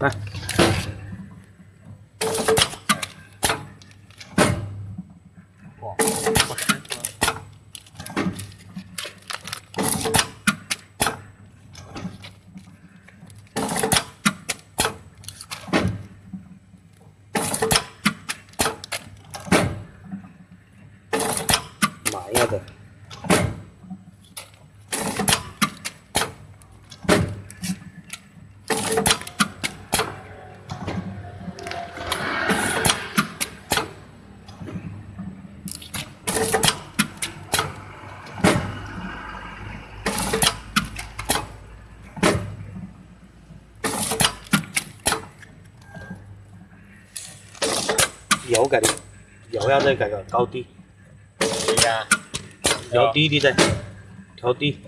đây mở ra rồi. 油改的，油要再改个高低，低啊，调低啲再，调低。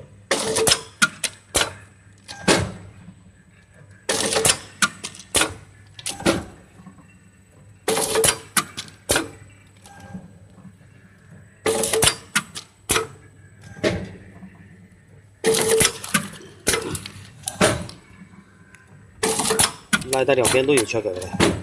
拉到两边都有缺口的。